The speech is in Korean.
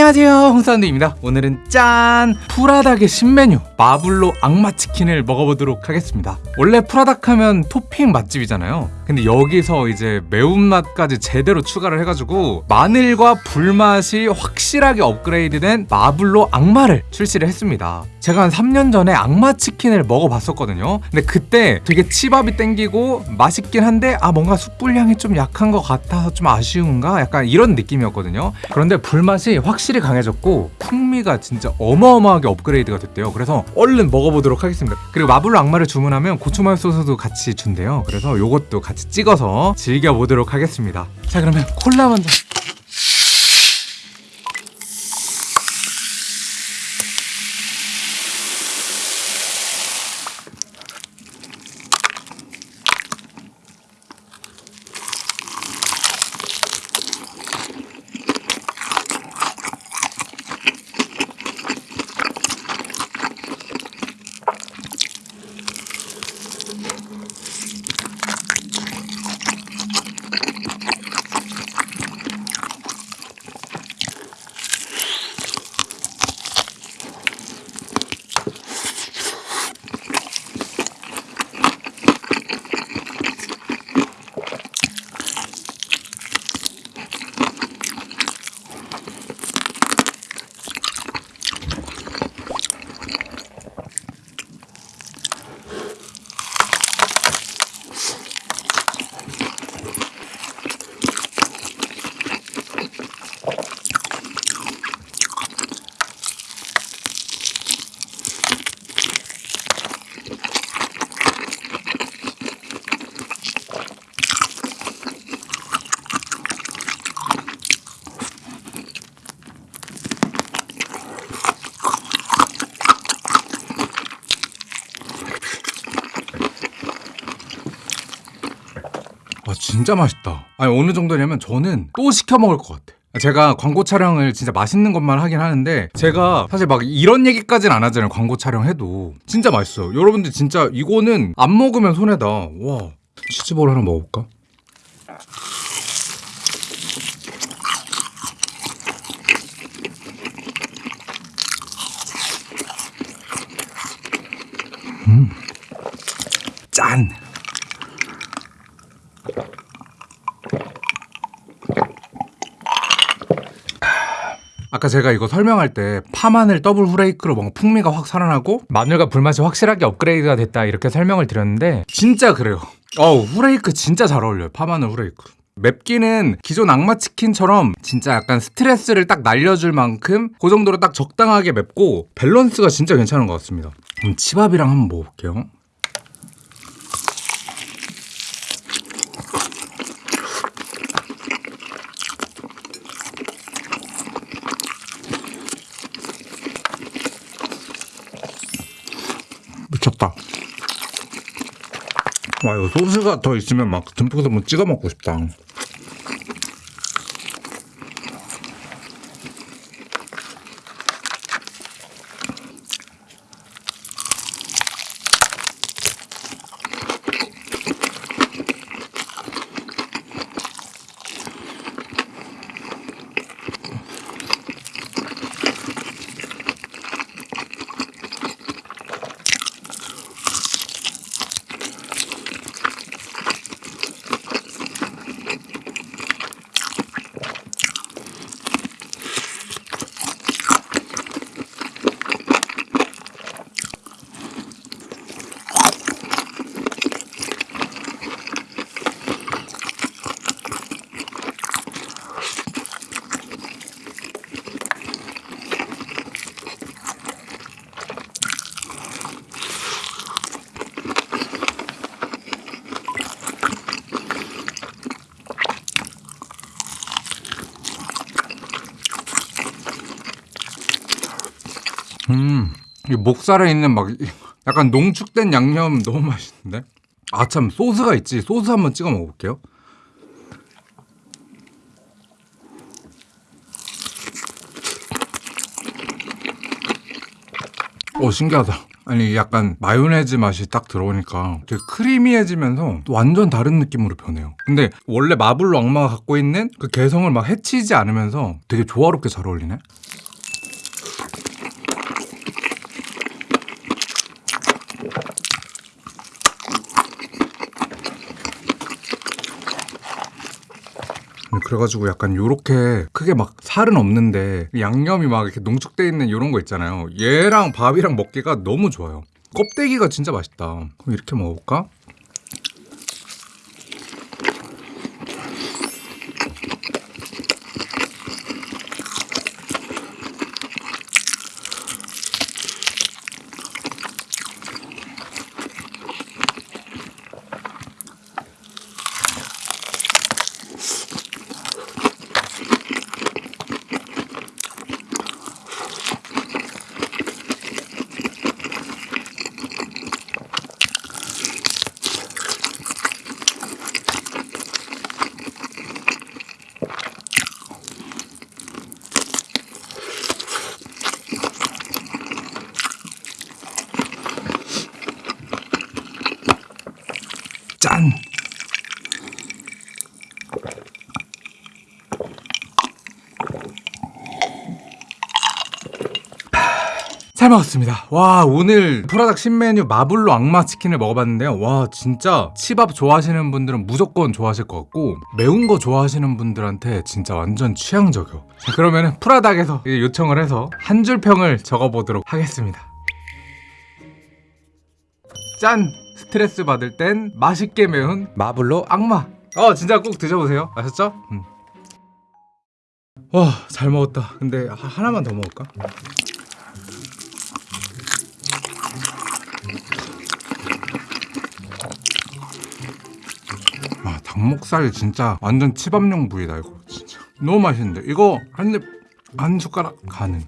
안녕하세요. 홍사운드입니다. 오늘은 짠! 푸라닭의 신메뉴 마불로 악마치킨을 먹어보도록 하겠습니다. 원래 푸라닭 하면 토핑 맛집이잖아요 근데 여기서 이제 매운맛까지 제대로 추가를 해가지고 마늘과 불맛이 확실하게 업그레이드된 마불로 악마를 출시를 했습니다. 제가 한 3년 전에 악마 치킨을 먹어봤었거든요. 근데 그때 되게 치밥이 땡기고 맛있긴 한데 아 뭔가 숯불향이 좀 약한 것 같아서 좀 아쉬운가? 약간 이런 느낌이었거든요. 그런데 불맛이 확실히 강해졌고 풍미가 진짜 어마어마하게 업그레이드가 됐대요. 그래서 얼른 먹어보도록 하겠습니다. 그리고 마불로 악마를 주문하면 고추마요 소스도 같이 준대요. 그래서 요것도 같이 찍어서 즐겨보도록 하겠습니다. 자 그러면 콜라 먼저 와 진짜 맛있다. 아니 어느 정도냐면 저는 또 시켜 먹을 것 같아. 제가 광고 촬영을 진짜 맛있는 것만 하긴 하는데 제가 사실 막 이런 얘기까지는 안 하잖아요 광고 촬영해도. 진짜 맛있어요. 여러분들 진짜 이거는 안 먹으면 손해다. 와 치즈볼 하나 먹어볼까? 음. 짠! 아까 제가 이거 설명할 때 파마늘 더블 후레이크로 뭔가 풍미가 확 살아나고 마늘과 불맛이 확실하게 업그레이드가 됐다 이렇게 설명을 드렸는데 진짜 그래요. 어우 후레이크 진짜 잘 어울려요 파마늘 후레이크. 맵기는 기존 악마치킨처럼 진짜 약간 스트레스를 딱 날려줄 만큼 그 정도로 딱 적당하게 맵고 밸런스가 진짜 괜찮은 것 같습니다. 그럼 치밥이랑 한번 먹어볼게요 미쳤다. 와 이거 소스가 더 있으면 막 듬뿍 듬뿍 찍어 먹고 싶다. 음, 이 목살에 있는 막 약간 농축된 양념 너무 맛있는데? 아 참 소스가 있지. 소스 한번 찍어 먹어볼게요. 오 신기하다. 아니 약간 마요네즈 맛이 딱 들어오니까 되게 크리미해지면서 또 완전 다른 느낌으로 변해요. 근데 원래 마블로 악마가 갖고 있는 그 개성을 막 해치지 않으면서 되게 조화롭게 잘 어울리네. 그래가지고 약간 요렇게 크게 막 살은 없는데 양념이 막 이렇게 농축돼 있는 요런 거 있잖아요. 얘랑 밥이랑 먹기가 너무 좋아요. 껍데기가 진짜 맛있다. 그럼 이렇게 먹어볼까? 짠! 잘 먹었습니다. 와 오늘 프라닭 신메뉴 마블로 악마 치킨을 먹어봤는데요. 와 진짜 치밥 좋아하시는 분들은 무조건 좋아하실 것 같고 매운 거 좋아하시는 분들한테 진짜 완전 취향적이요. 자 그러면 프라닭에서 요청을 해서 한 줄 평을 적어보도록 하겠습니다. 짠! 스트레스 받을 땐 맛있게 매운 마블로 악마. 어 진짜 꼭 드셔보세요. 아셨죠? 음. 와잘 먹었다. 근데 하- 하나만 더 먹을까? 아 닭목살 진짜 완전 치밥용 부위다 이거 진짜 너무 맛있는데 이거 한 입 한 숟가락 가능